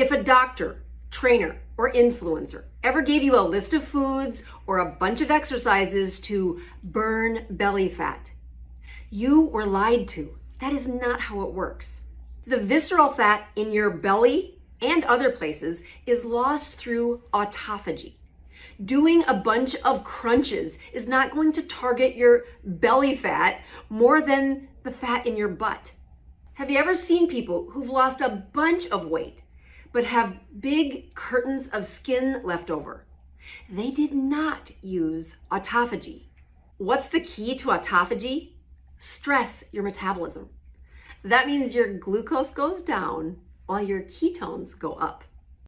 If a doctor, trainer, or influencer ever gave you a list of foods or a bunch of exercises to burn belly fat, you were lied to. That is not how it works. The visceral fat in your belly and other places is lost through autophagy. Doing a bunch of crunches is not going to target your belly fat more than the fat in your butt. Have you ever seen people who've lost a bunch of weight but have big curtains of skin left over? They did not use autophagy. What's the key to autophagy? Stress your metabolism. That means your glucose goes down while your ketones go up.